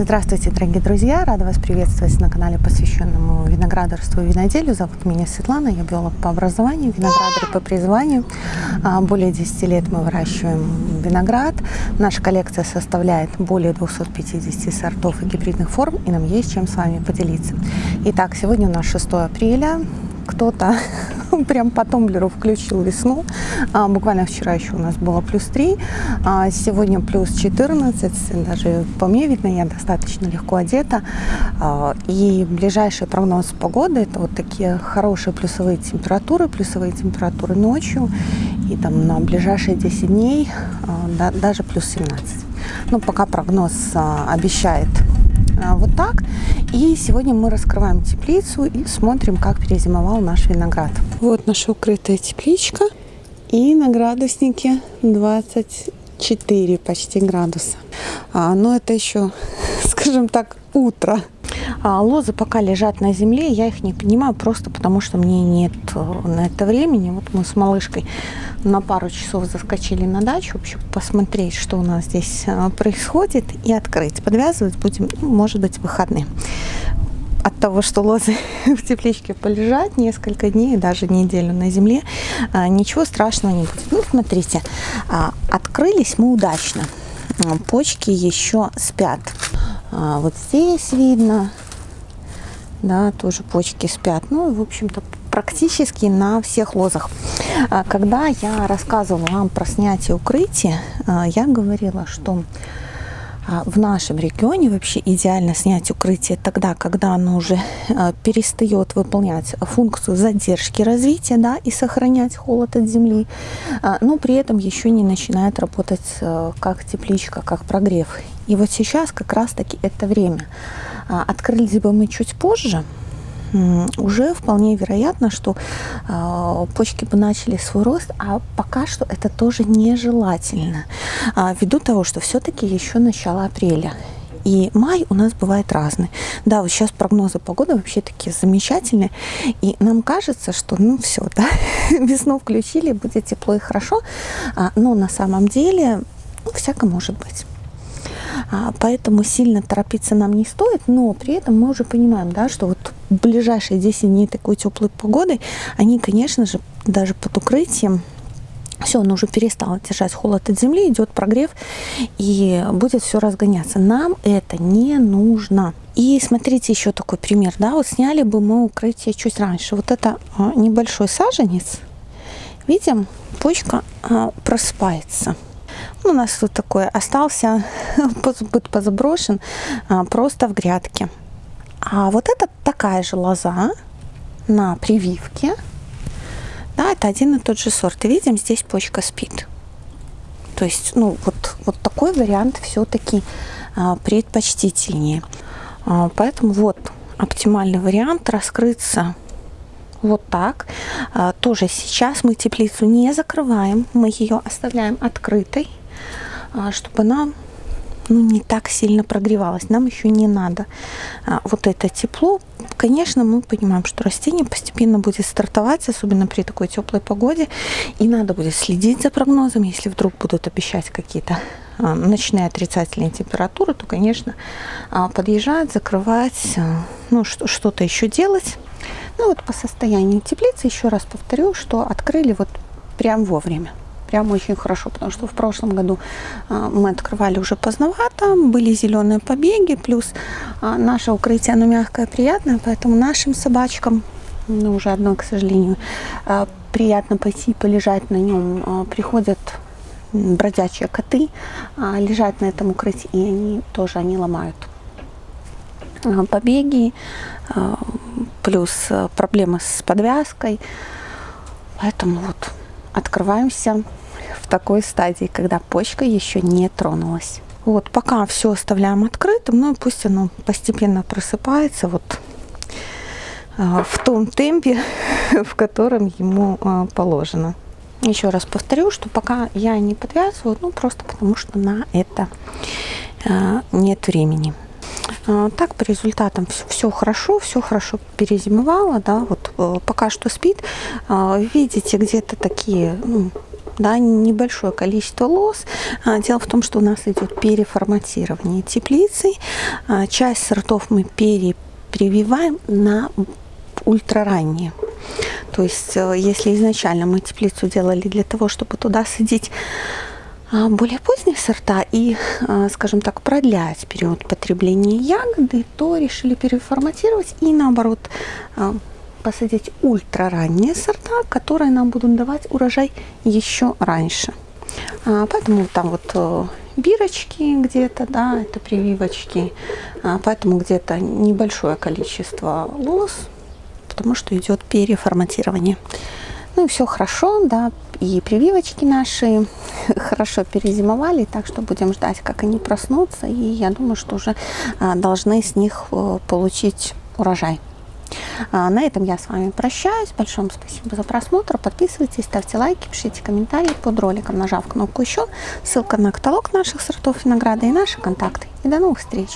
Здравствуйте, дорогие друзья! Рада вас приветствовать на канале, посвященному виноградарству и виноделию. Зовут меня Светлана, я биолог по образованию, виноградарь по призванию. А, более 10 лет мы выращиваем виноград. Наша коллекция составляет более 250 сортов и гибридных форм, и нам есть чем с вами поделиться. Итак, сегодня у нас 6 апреля. Кто-то прям по тумблеру включил весну. А, буквально вчера еще у нас было плюс 3, а сегодня плюс 14. Даже по мне видно, я достаточно легко одета. А, и ближайший прогноз погоды это вот такие хорошие плюсовые температуры, плюсовые температуры ночью. И там на ближайшие 10 дней а, да, даже плюс 17. Ну, пока прогноз а, обещает а, вот так. И сегодня мы раскрываем теплицу и смотрим, как перезимовал наш виноград. Вот наша укрытая тепличка. И на градуснике 24 почти градуса. А, но это еще, скажем так, утро. А, лозы пока лежат на земле, я их не понимаю просто потому, что мне нет э, на это времени. Вот мы с малышкой на пару часов заскочили на дачу, вообще посмотреть, что у нас здесь э, происходит, и открыть. Подвязывать будем, ну, может быть, выходные. От того, что лозы в тепличке полежат несколько дней, даже неделю на земле, э, ничего страшного не будет. Ну, смотрите, а, открылись мы удачно. Почки еще спят. А, вот здесь видно, да, тоже почки спят. Ну, в общем-то, практически на всех лозах. А, когда я рассказывала вам про снятие укрытия, а, я говорила, что в нашем регионе вообще идеально снять укрытие тогда, когда оно уже перестает выполнять функцию задержки развития да, и сохранять холод от земли, но при этом еще не начинает работать как тепличка, как прогрев. И вот сейчас как раз-таки это время. А, открылись бы мы чуть позже, уже вполне вероятно, что э, почки бы начали свой рост, а пока что это тоже нежелательно, э, ввиду того, что все-таки еще начало апреля. И май у нас бывает разный. Да, вот сейчас прогнозы погоды вообще такие замечательные. И нам кажется, что ну все, да, весну включили, будет тепло и хорошо. А, но на самом деле ну, всяко может быть. А, поэтому сильно торопиться нам не стоит, но при этом мы уже понимаем, да, что вот ближайшие 10 дней такой теплой погоды, они, конечно же, даже под укрытием все, он уже перестал держать холод от земли, идет прогрев, и будет все разгоняться. Нам это не нужно. И смотрите еще такой пример, да, вот сняли бы мы укрытие чуть раньше. Вот это а, небольшой саженец, видим, почка а, просыпается. У нас тут такой остался, будет позаброшен а, просто в грядке. А вот это такая же лоза на прививке. Да, это один и тот же сорт. И видим, здесь почка спит. То есть, ну, вот, вот такой вариант все-таки а, предпочтительнее. А, поэтому вот оптимальный вариант раскрыться вот так. А, тоже сейчас мы теплицу не закрываем, мы ее оставляем открытой. А, чтобы она ну, не так сильно прогревалась. Нам еще не надо а, вот это тепло. Конечно, мы понимаем, что растение постепенно будет стартовать, особенно при такой теплой погоде. И надо будет следить за прогнозом. Если вдруг будут обещать какие-то ночные отрицательные температуры, то, конечно, подъезжать, закрывать, ну, что-то еще делать. Ну, вот по состоянию теплицы, еще раз повторю, что открыли вот прям вовремя. Прям очень хорошо, потому что в прошлом году а, мы открывали уже поздновато, были зеленые побеги, плюс а, наше укрытие, оно мягкое, приятное, поэтому нашим собачкам, ну уже одно, к сожалению, а, приятно пойти полежать на нем, приходят бродячие коты, лежать на этом укрытии, и они тоже, они ломают побеги, плюс проблемы с подвязкой, поэтому вот открываемся такой стадии, когда почка еще не тронулась. Вот, пока все оставляем открытым, ну пусть оно постепенно просыпается вот э, в том темпе, в котором ему э, положено. Еще раз повторю, что пока я не подвязываю, ну просто потому что на это э, нет времени. Так, по результатам все, все хорошо, все хорошо перезимовало, да, вот пока что спит. Видите, где-то такие ну, да, небольшое количество лоз. А, дело в том, что у нас идет переформатирование теплицы. Часть сортов мы перепрививаем на ультраранние. То есть, э, если изначально мы теплицу делали для того, чтобы туда садить более поздние сорта и, а, скажем так, продлять период потребления ягоды, то решили переформатировать и наоборот а, посадить ультраранние сорта, которые нам будут давать урожай еще раньше. Поэтому там вот э, бирочки где-то, да, это прививочки, поэтому где-то небольшое количество лоз, потому что идет переформатирование. Ну и все хорошо, да, и прививочки наши хорошо перезимовали, так что будем ждать, как они проснутся, и я думаю, что уже а, должны с них э, получить урожай. А, на этом я с вами прощаюсь. Большое спасибо за просмотр. Подписывайтесь, ставьте лайки, пишите комментарии под роликом, нажав кнопку «Еще». Ссылка на каталог наших сортов винограда и наши контакты. И до новых встреч!